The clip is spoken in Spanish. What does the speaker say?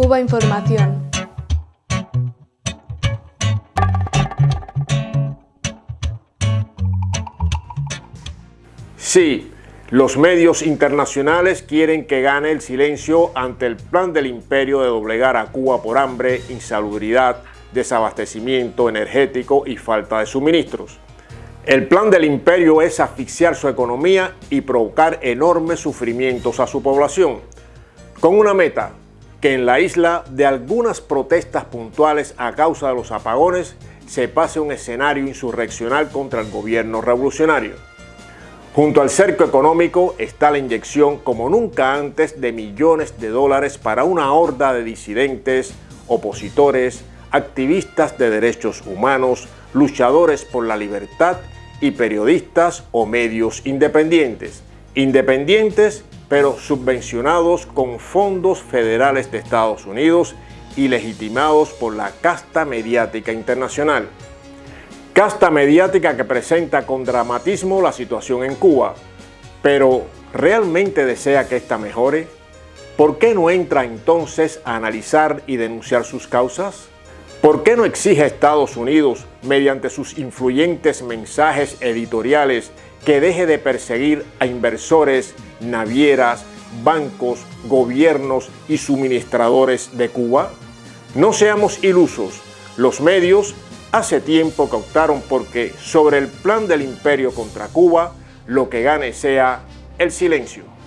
Cuba Información. Sí, los medios internacionales quieren que gane el silencio ante el plan del imperio de doblegar a Cuba por hambre, insalubridad, desabastecimiento energético y falta de suministros. El plan del imperio es asfixiar su economía y provocar enormes sufrimientos a su población, con una meta, que en la isla de algunas protestas puntuales a causa de los apagones se pase un escenario insurreccional contra el gobierno revolucionario. Junto al cerco económico está la inyección como nunca antes de millones de dólares para una horda de disidentes, opositores, activistas de derechos humanos, luchadores por la libertad y periodistas o medios independientes. Independientes pero subvencionados con fondos federales de Estados Unidos y legitimados por la casta mediática internacional. Casta mediática que presenta con dramatismo la situación en Cuba, pero ¿realmente desea que ésta mejore? ¿Por qué no entra entonces a analizar y denunciar sus causas? ¿Por qué no exige a Estados Unidos, mediante sus influyentes mensajes editoriales, que deje de perseguir a inversores, navieras, bancos, gobiernos y suministradores de Cuba? No seamos ilusos, los medios hace tiempo que optaron porque sobre el plan del imperio contra Cuba lo que gane sea el silencio.